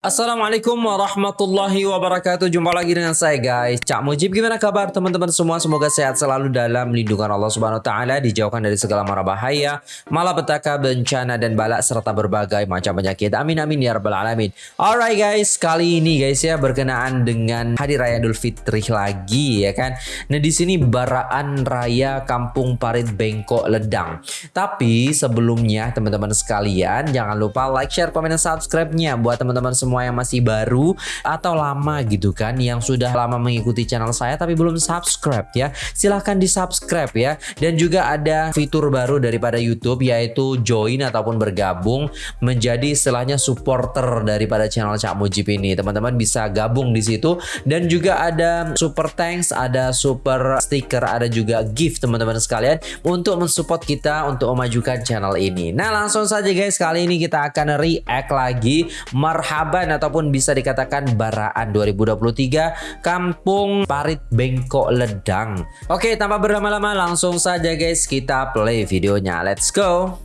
Assalamualaikum warahmatullahi wabarakatuh. Jumpa lagi dengan saya guys. Cak Mujib gimana kabar teman-teman semua? Semoga sehat selalu dalam lindungan Allah subhanahu wa ta'ala Dijauhkan dari segala mara bahaya Malapetaka, bencana dan balak Serta berbagai macam penyakit. Amin amin ya rabbal alamin. Alright guys. Kali ini guys ya Berkenaan dengan Hari Raya Idul Fitri lagi ya kan? Nah di sini Baraan Raya Kampung Parit Bengkok Ledang. Tapi sebelumnya teman-teman sekalian Jangan lupa like, share, komen, dan subscribe-nya Buat teman-teman semua semua yang masih baru atau lama gitu kan yang sudah lama mengikuti channel saya tapi belum subscribe ya silahkan di subscribe ya. Dan juga ada fitur baru daripada YouTube yaitu join ataupun bergabung menjadi istilahnya supporter daripada channel Cak Mujib ini. Teman-teman bisa gabung di situ. Dan juga ada super thanks ada super sticker ada juga gift teman-teman sekalian untuk mensupport kita untuk memajukan channel ini. Nah langsung saja guys kali ini kita akan react lagi. Marhaba ataupun bisa dikatakan Baraan 2023 Kampung Parit Bengkok Ledang. Oke, tanpa berlama-lama langsung saja guys kita play videonya. Let's go.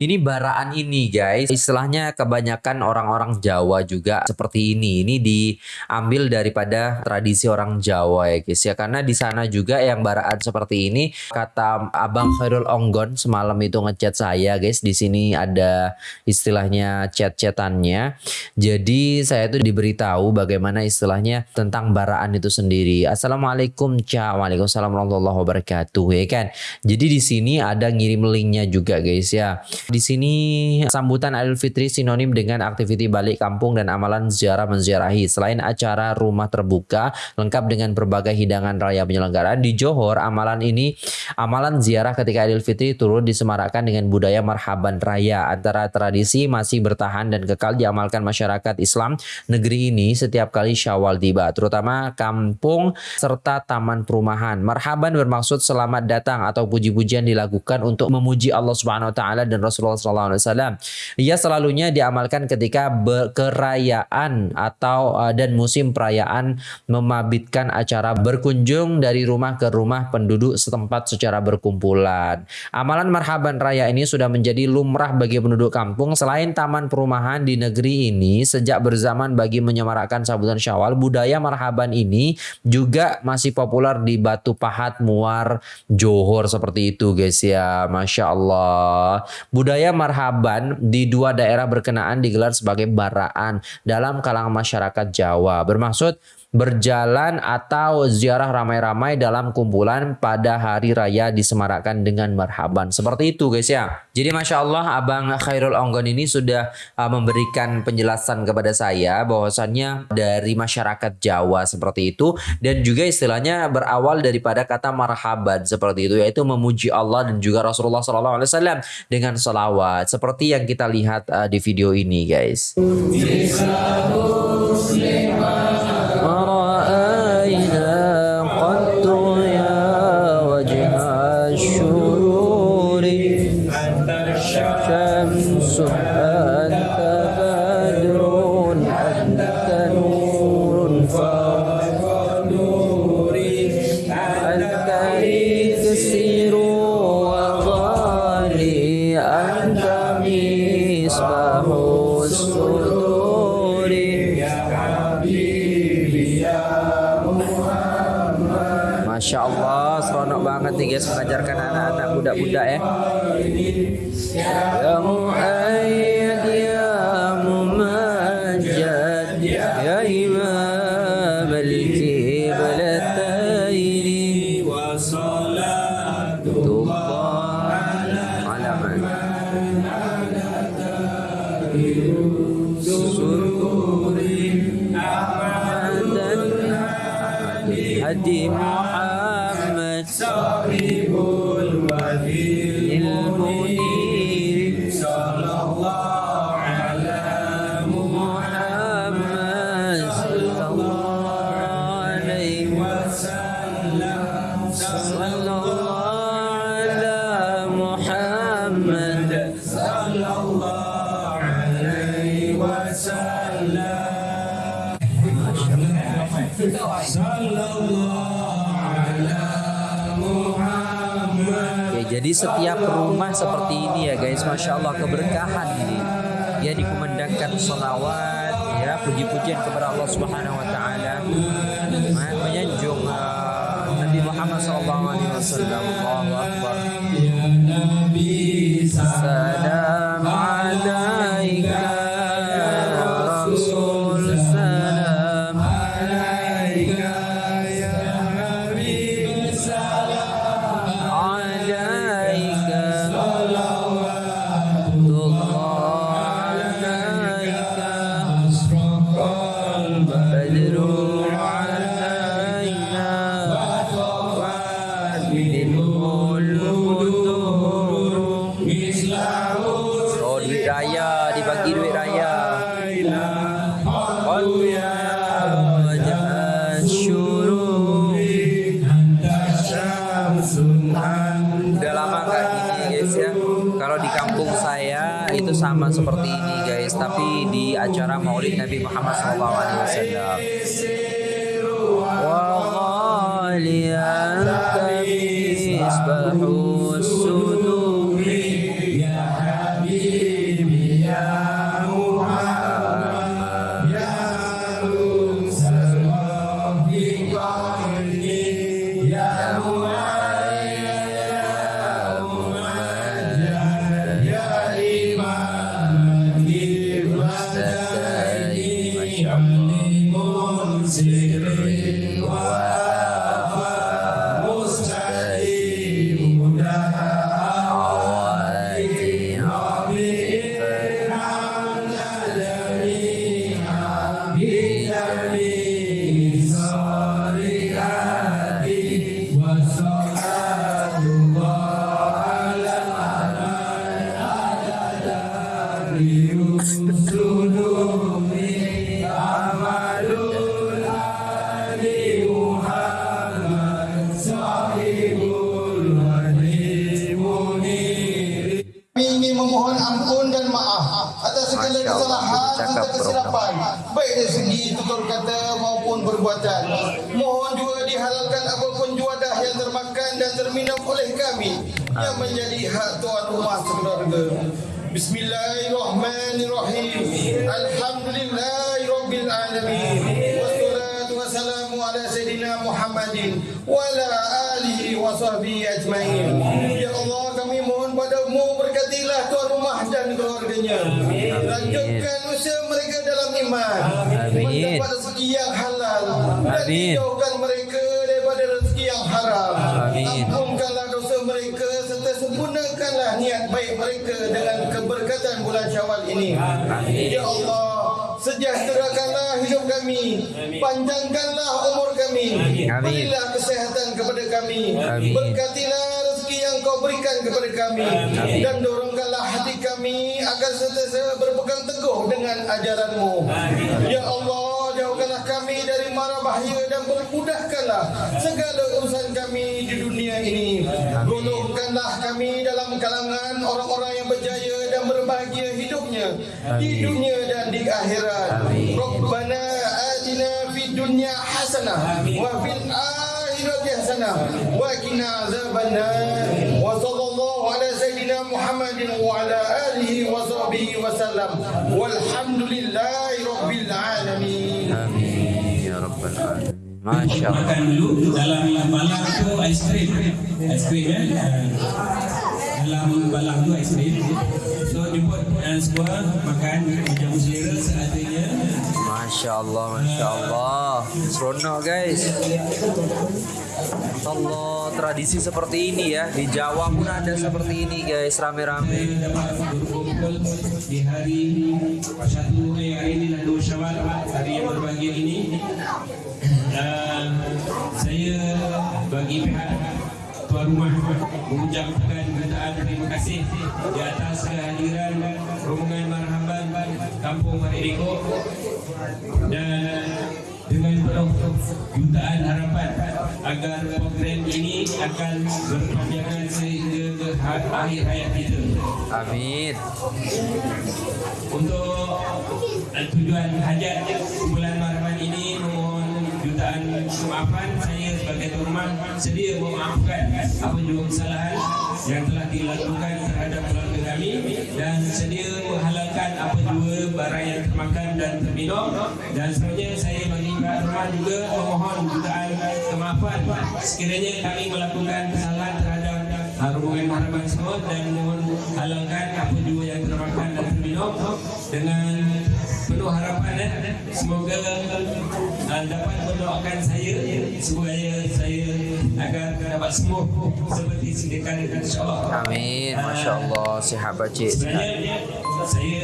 Ini baraan ini guys, istilahnya kebanyakan orang-orang Jawa juga seperti ini. Ini diambil daripada tradisi orang Jawa ya guys ya. Karena di sana juga yang baraan seperti ini kata Abang Khairul Onggon semalam itu ngechat saya guys. Di sini ada istilahnya chat-chatannya. Jadi saya itu diberitahu bagaimana istilahnya tentang baraan itu sendiri. Assalamualaikum Ca. Waalaikumsalam warahmatullahi wabarakatuh ya kan. Jadi di sini ada ngirim linknya juga guys ya. Di sini sambutan Idul Fitri sinonim dengan aktiviti balik kampung dan amalan ziarah menziarahi. Selain acara rumah terbuka lengkap dengan berbagai hidangan raya penyelenggaraan di Johor, amalan ini amalan ziarah ketika Idul Fitri turut disemarakkan dengan budaya marhaban raya. Antara tradisi masih bertahan dan kekal diamalkan masyarakat Islam negeri ini setiap kali Syawal tiba, terutama kampung serta taman perumahan. Marhaban bermaksud selamat datang atau puji-pujian dilakukan untuk memuji Allah Subhanahu wa taala dan Rasul Rasulullah SAW. Ia selalunya diamalkan ketika berkerayaan atau uh, dan musim perayaan memabitkan acara berkunjung dari rumah ke rumah penduduk setempat secara berkumpulan. Amalan marhaban raya ini sudah menjadi lumrah bagi penduduk kampung selain taman perumahan di negeri ini sejak berzaman bagi menyemarakkan sambutan Syawal budaya marhaban ini juga masih populer di Batu Pahat Muar Johor seperti itu guys ya Masya Allah Budaya marhaban di dua daerah berkenaan digelar sebagai baraan dalam kalangan masyarakat Jawa. Bermaksud berjalan atau ziarah ramai-ramai dalam kumpulan pada hari raya disemarakkan dengan marhaban. Seperti itu guys ya. Jadi Masya Allah Abang Khairul Onggon ini sudah uh, memberikan penjelasan kepada saya bahwasannya dari masyarakat Jawa seperti itu dan juga istilahnya berawal daripada kata marhaban seperti itu yaitu memuji Allah dan juga Rasulullah SAW dengan salawat seperti yang kita lihat uh, di video ini guys. Masya nih guys mengajarkan anak-anak budak-budak ya. Ya Mu'ayyad, ya Mumajjad, ya Imam al-Kiblataini wa salatullah Hadi Muhammad Jadi setiap rumah seperti ini ya guys, masya Allah keberkahan ini. Ya dikumandangkan salawat, ya puji-pujian kepada Allah Subhanahu Wa Taala, menyanjung uh, Nabi Muhammad Wasallam. Allahu Akbar. Sama seperti ini guys, tapi di acara Maulid Nabi Muhammad SAW. Maupun perbuatan. Mohon juga dihalalkan apapun juadah yang termakan dan terminum oleh kami yang menjadi hak tuan rumah sekeluarga. Bismillahirrahmanirrahim. Alhamdulillahirabbil alamin. Ala sayidina Muhammadin wa ala alihi wa sahbihi ajmain. Ya Allah kami mohon padamu berkatilah tuan rumah dan keluarganya. Lanjutkan usaha mereka dalam iman. Amin. Mendapat rezeki yang halal. Dan Amin. dijauhkan mereka daripada rezeki yang haram. Amin. Ampunkanlah dosa mereka serta sempurnakanlah niat baik mereka dengan keberkatan bulan Syawal ini. Amin. Ya Allah, sejahterakanlah hidup kami. Panjangkanlah umur kami. Amin. Berilah kesehatan kepada kami. Amin. Berkatilah rezeki yang kau berikan kepada kami. Amin. Dan dorongkanlah hati kami agar sentiasa berpegang teguh dengan ajaranmu. Ya Allah, jauhkanlah kami dari mara bahaya dan permudahkanlah segala urusan kami di dunia ini. Golongkanlah kami dalam kalangan orang-orang yang berjaya dan berbahagia hidupnya di Amin. dunia dan di akhirat. Amin. Rabbana atina fid dunya hasanah wa fil akhirati hasanah wa qina azabannar. Wa sallallahu ala sayyidina Muhammadin wa ala alihi wa sahbihi wa sallam. Walhamdulillahi rabbil alamin. Amin ya rabbal alamin. Masya Allah. makan dulu dalam balang tu ais krim ais krim ya dalam balang tu ais krim so jemput uh, semua makan menjamu selera seadanya Masya Allah, Masya Allah. Seronok guys. Allah, tradisi seperti ini ya. Di Jawa pun ada seperti ini guys, rame-rame. dapat berkumpul di hari satu hari ini dan dua syawal hari yang berbahagia ini uh, saya bagi pihak tuan rumah mengucapkan jutaan terima kasih di atas kehadiran rombongan marhaban kampung Maridiko dan dengan penuh jutaan harapan agar program ini akan berpanjangan sehingga ke ha- akhir hayat kita. Amin. Untuk tujuan hajat bulan kemaafan saya sebagai tuan sedia memaafkan apa juga kesalahan yang telah dilakukan terhadap keluarga kami dan sedia menghalalkan apa juga barang yang termakan dan terminum. Dan seterusnya saya bagi rumah juga memohon jutaan kemaafan. Sekiranya kami melakukan kesalahan terhadap hubungan mahraman semua dan mohon halalkan apa juga yang termakan dan terminum dengan penuh harapan eh. semoga uh, dapat mendoakan saya supaya saya agar dapat sembuh seperti sedia kala insyaallah Amin. Masya Allah. Sihat Pakcik. sebenarnya saya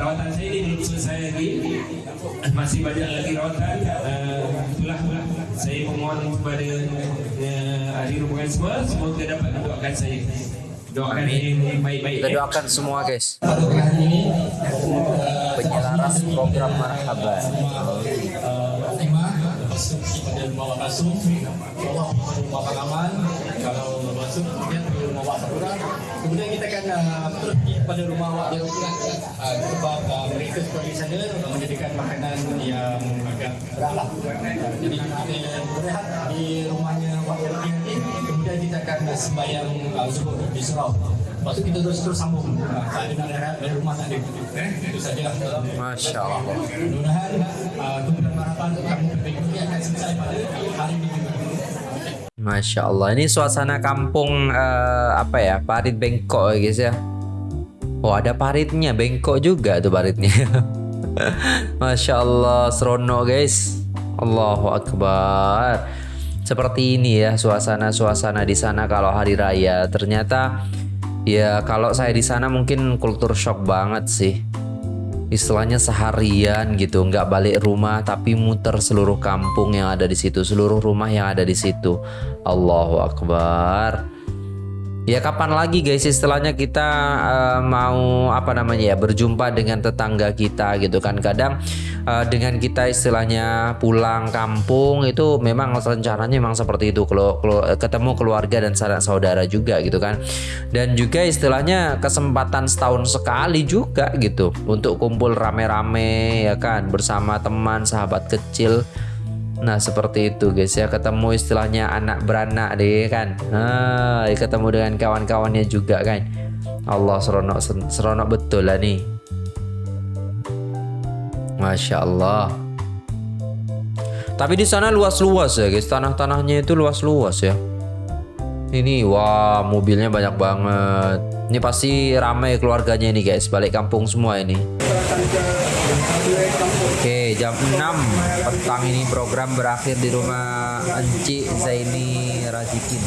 rawatan saya ini belum selesai lagi masih banyak lagi rawatan uh, itulah saya memohon kepada uh, ahli hubungan semua semoga dapat mendoakan saya doakan yang baik-baik Kita doakan semua guys. pada hari ini Penyelaras program marhaban. Wak Kasum Allah pada rumah Pak Aman kalau masuk kemudian ke rumah Wak Sakura kemudian kita akan uh, terus pergi pada rumah Wak Jarumkan uh, sebab uh, mereka seperti sana menjadikan makanan yang agak berat lah. Uh, jadi kita berehat di rumahnya Wak Jarumkan nanti kemudian kita akan uh, sembahyang uh, di surau Tu kita terus terus sambung. Uh, tak ada nak rehat dari rumah tak ada. Eh, itu sajalah. Masya Allah. Mudah-mudahan uh, kumpulan harapan kamu PPKP akan selesai pada hari ini. Masya Allah. Ini suasana kampung eh, apa ya? Parit Bengkok ya guys ya. Oh ada paritnya, Bengkok juga tuh paritnya. Masya Allah, serono guys. Allahu Akbar. Seperti ini ya suasana-suasana di sana kalau hari raya. Ternyata ya kalau saya di sana mungkin kultur shock banget sih. Istilahnya seharian gitu, nggak balik rumah tapi muter seluruh kampung yang ada di situ, seluruh rumah yang ada di situ. Allahu Akbar. Ya kapan lagi guys istilahnya kita eh, mau apa namanya ya berjumpa dengan tetangga kita gitu kan. Kadang eh, dengan kita istilahnya pulang kampung itu memang rencananya memang seperti itu. Kalau ketemu keluarga dan saudara juga gitu kan. Dan juga istilahnya kesempatan setahun sekali juga gitu. Untuk kumpul rame-rame ya kan. Bersama teman sahabat kecil Nah seperti itu guys ya. Ketemu istilahnya anak beranak deh kan. Nah, ketemu dengan kawan-kawannya juga kan. Allah seronok seronok betul lah nih. Masya Allah. Tapi di sana luas-luas ya guys. Tanah-tanahnya itu luas-luas ya. Ini wah mobilnya banyak banget. Ini pasti ramai keluarganya ini guys. Balik kampung semua ini Oke, jam 6 petang ini program berakhir di rumah Enci Zaini Razikin.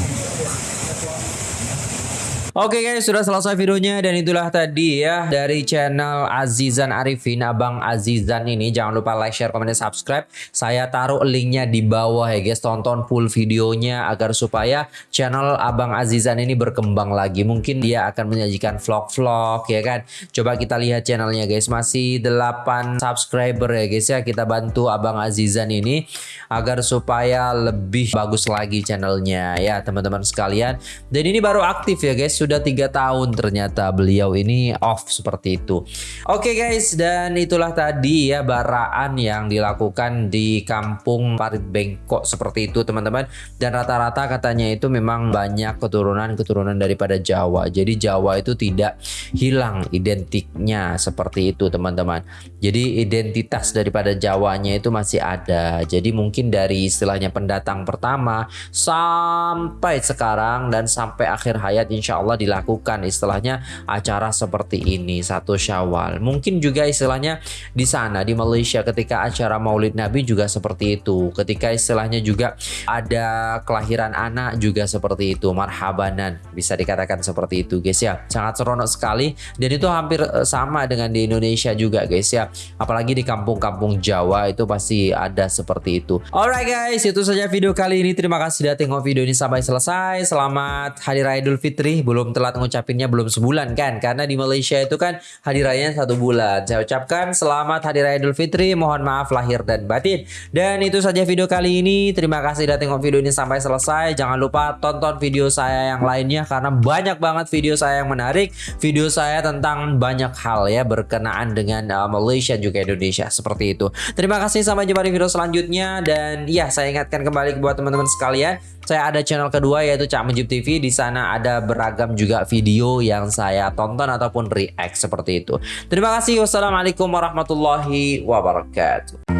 Oke guys, sudah selesai videonya dan itulah tadi ya dari channel Azizan Arifin, Abang Azizan ini. Jangan lupa like, share, komen, dan subscribe. Saya taruh linknya di bawah ya guys. Tonton full videonya agar supaya channel Abang Azizan ini berkembang lagi. Mungkin dia akan menyajikan vlog-vlog ya kan. Coba kita lihat channelnya guys. Masih 8 subscriber ya guys ya. Kita bantu Abang Azizan ini agar supaya lebih bagus lagi channelnya ya teman-teman sekalian. Dan ini baru aktif ya guys sudah tiga tahun ternyata beliau ini off seperti itu. Oke guys dan itulah tadi ya baraan yang dilakukan di kampung Parit Bengkok seperti itu teman-teman. Dan rata-rata katanya itu memang banyak keturunan-keturunan daripada Jawa. Jadi Jawa itu tidak hilang identiknya seperti itu teman-teman. Jadi identitas daripada Jawanya itu masih ada. Jadi mungkin dari istilahnya pendatang pertama sampai sekarang dan sampai akhir hayat insya Allah dilakukan istilahnya acara seperti ini satu syawal. Mungkin juga istilahnya di sana di Malaysia ketika acara maulid Nabi juga seperti itu. Ketika istilahnya juga ada kelahiran anak juga seperti itu marhabanan bisa dikatakan seperti itu guys ya. Sangat seronok sekali. Dan itu hampir eh, sama dengan di Indonesia juga guys ya. Apalagi di kampung-kampung Jawa itu pasti ada seperti itu. Alright guys itu saja video kali ini. Terima kasih sudah tengok video ini sampai selesai. Selamat Hari Raya Idul Fitri. Belum belum telat ngucapinnya belum sebulan kan karena di Malaysia itu kan hari rayanya satu bulan. Saya ucapkan selamat hari raya Idul Fitri. Mohon maaf lahir dan batin. Dan itu saja video kali ini. Terima kasih sudah tengok video ini sampai selesai. Jangan lupa tonton video saya yang lainnya karena banyak banget video saya yang menarik. Video saya tentang banyak hal ya berkenaan dengan uh, Malaysia juga Indonesia seperti itu. Terima kasih sampai jumpa di video selanjutnya dan ya saya ingatkan kembali buat teman-teman sekalian, saya ada channel kedua yaitu Cak Menjib TV. Di sana ada beragam juga video yang saya tonton ataupun react seperti itu. Terima kasih. Wassalamualaikum warahmatullahi wabarakatuh.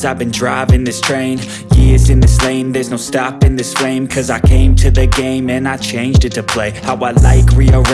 I've been driving this train Years in this lane, there's no stopping this flame. Cause I came to the game and I changed it to play How I like, rearrange